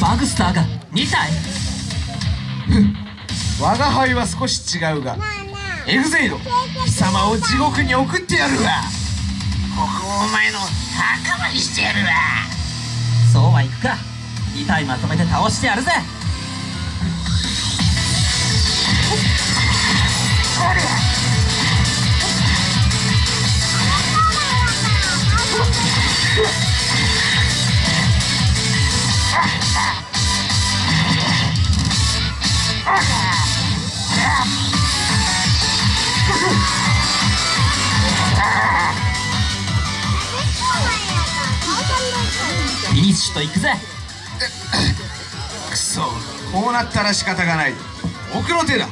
バグスターが2体 我が輩は少し違うがエグゼイド貴様を地獄に送ってやるわ。ここをお前の墓場にしてやるわ。そうはいくか。2体まとめて倒してやるぜ。フィニシュといくぜ。くそこうなったら仕方がない。奥の手だ。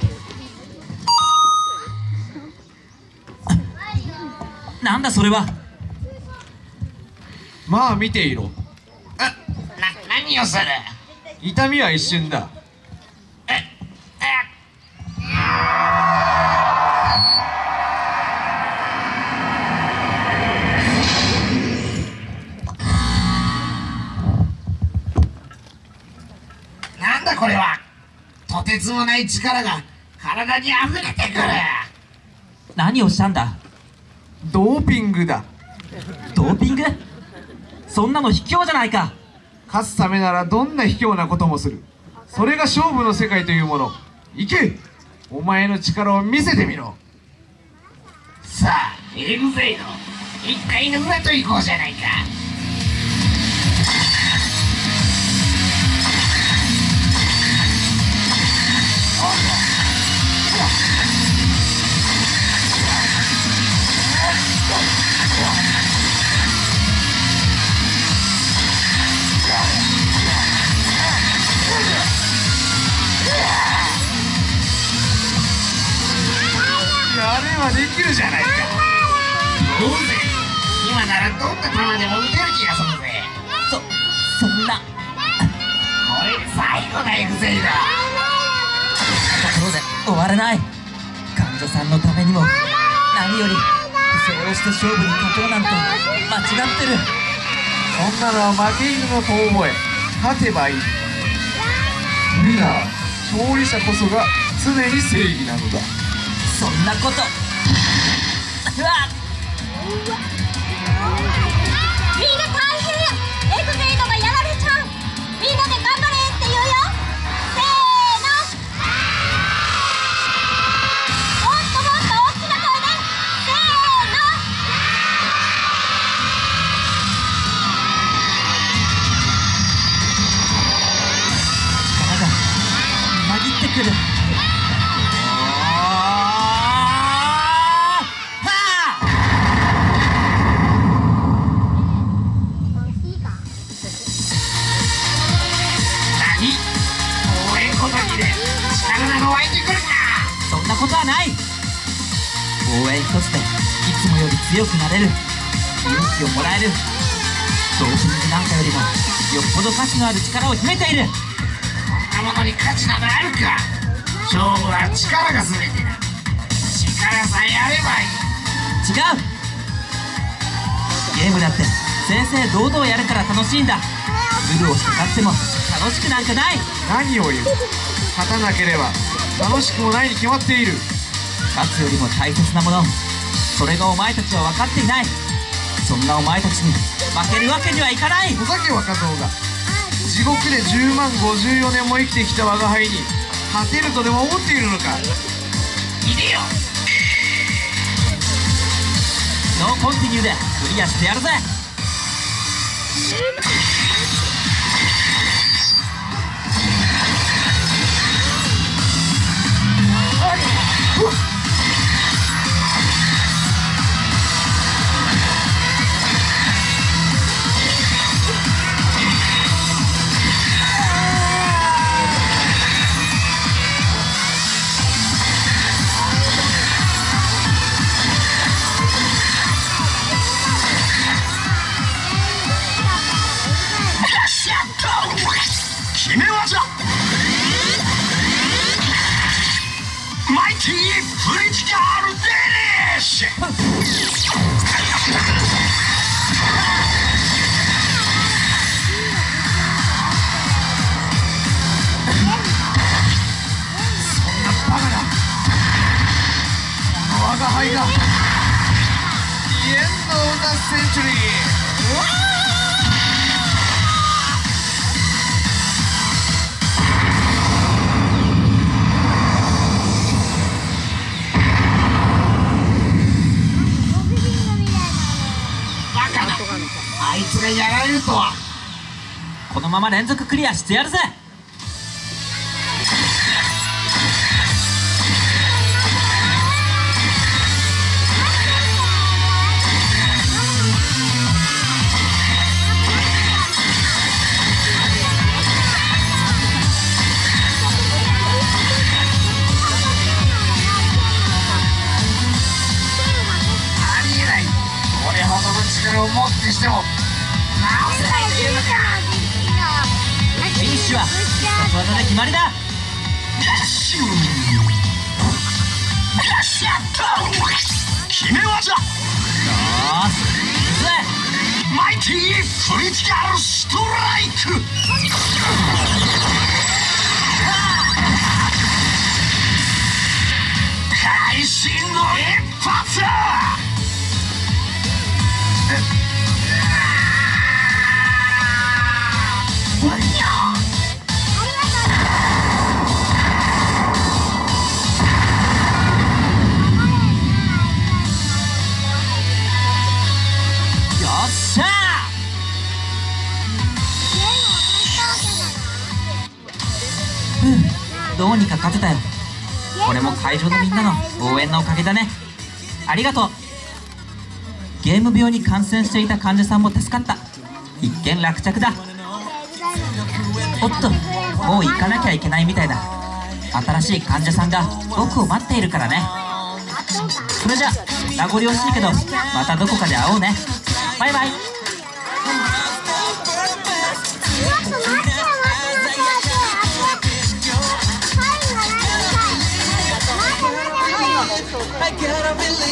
なんだそれは。まあ見ていろ。な何をする？痛みは一瞬だ。なんこれは。とてつもない力が体に溢れてくる。何をしたんだ？ドーピングだ。ドーピング？そんなの卑怯じゃないか。勝つためならどんな卑怯なこともする。それが勝負の世界というもの。行け。お前の力を見せてみろ。さあエグゼイド一回の裏と行こうじゃないかればできるじゃないか。どうぜ今ならどんな球でも打てる気がするぜ。そそんな。これで最後だエグゼイドところで終われない。患者さんのためにも何よりそうして勝負に勝とうなんて間違ってる。そんなのは負け犬の遠吠え。勝てばいい。ミラー勝利者こそが常に正義なのだそんなこと。うわみんな大変エグゼイドがやられちゃう。みんなで頑張れって言うよ。せーの。もっともっと大きな声で。せーの。力がみなぎってくる応援一つでいつもより強くなれる。勇気をもらえる。ドーピングなんかよりもよっぽど価値のある力を秘めている。こんなものに価値などあるか。勝負は力が全てだ。力さえあればいい。違う。ゲームだって正々堂々やるから楽しいんだ。ルールをして勝っても楽しくなんかない。何を言う。勝たなければ楽しくもないに決まっている勝つよりも大切なもの。それがお前たちは分かっていない。そんなお前たちに負けるわけにはいかない。お酒若造が。地獄で10万54年も生きてきた我が輩に勝てるとでも思っているのか。いでよノーコンティニューでクリアしてやるぜフリチカールデニッそんなバカな。この我輩が。イエンドーナセンチュリー。わあがやられるとは。このまま連続クリアしてやるぜ。フィニッシュは必殺技で決まりだ。シューよっし。ゃった決め技よーし。行くぜ。マイティークリティカルストライどうにか勝てたよ。これも会場のみんなの応援のおかげだね。ありがとう。ゲーム病に感染していた患者さんも助かった。一件落着だ。おっともう行かなきゃいけないみたいだ。新しい患者さんが僕を待っているからね。それじゃ名残惜しいけどまたどこかで会おうね。バイバイ